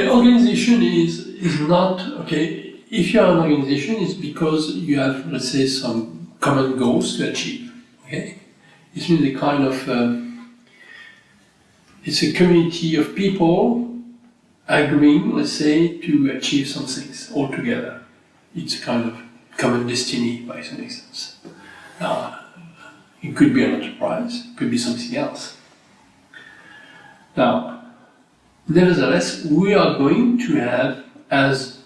The organization is is not okay. If you are an organization, it's because you have, let's say, some common goals to achieve. Okay, it means a kind of uh, it's a community of people agreeing, let's say, to achieve some things all together. It's a kind of common destiny, by some instance. Now, it could be an enterprise, it could be something else. Now, nevertheless, we are going to have, as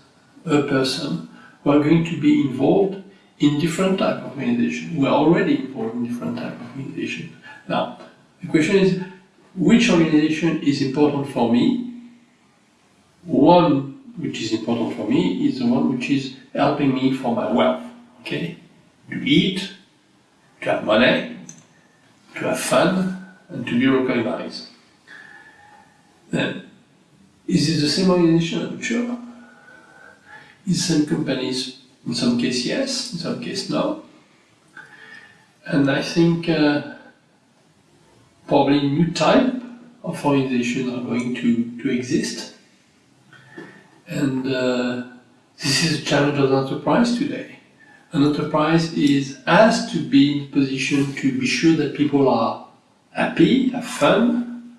a person, we are going to be involved in different type of organization. We are already involved in different type of organization. Now, the question is, which organization is important for me? One which is important for me is the one which is helping me for my wealth. Okay? To eat, to have money, to have fun, and to be recognized. Then, is it the same organization? I'm sure. Is some companies, in some cases yes, in some cases no. And I think uh, probably new type of organizations are going to, to exist. And uh, this is a challenge of the enterprise today. An enterprise is has to be in position to be sure that people are happy, have fun,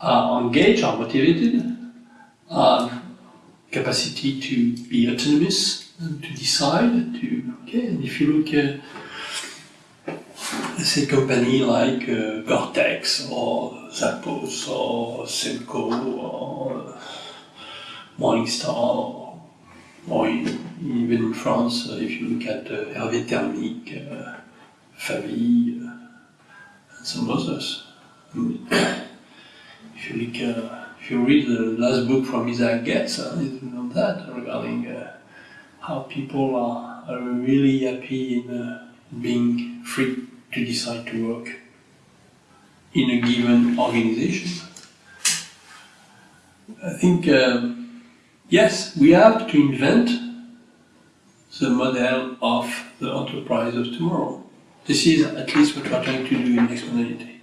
are engaged, are motivated, have capacity to be autonomous and to decide. To okay, and if you look at let's say company like uh, Gore-Tex or Zappos or Semco or Morningstar or even in France, uh, if you look at uh, Hervé Thermique, uh, Favi, uh, and some others. If you look, uh, if you read the last book from Isaac Getz, uh, on that regarding uh, how people are, are really happy in uh, being free to decide to work in a given organization. I think, um, yes, we have to invent the model of the enterprise of tomorrow. This is at least what we're trying to do in Exponentiality.